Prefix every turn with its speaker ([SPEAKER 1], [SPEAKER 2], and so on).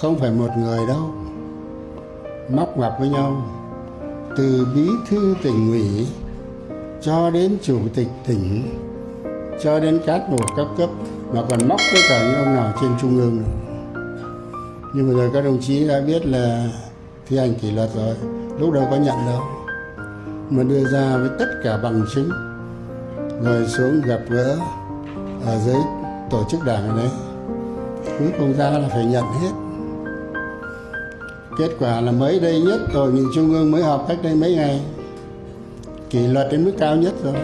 [SPEAKER 1] không phải một người đâu. Móc ngoặc với nhau. Từ bí thư tỉnh ủy cho đến chủ tịch tỉnh, cho đến cán bộ các cấp mà còn móc với cả những ông nào trên trung ương. Nữa. nhưng mà rồi các đồng chí đã biết là thi hành kỷ luật rồi, lúc đầu có nhận đâu. Mà đưa ra với tất cả bằng chứng, rồi xuống gặp gỡ ở dưới tổ chức đảng ở đấy cuối cùng ra là phải nhận hết kết quả là mới đây nhất, hội nghị trung ương mới họp cách đây mấy ngày. Kỷ luật đến mức cao nhất rồi.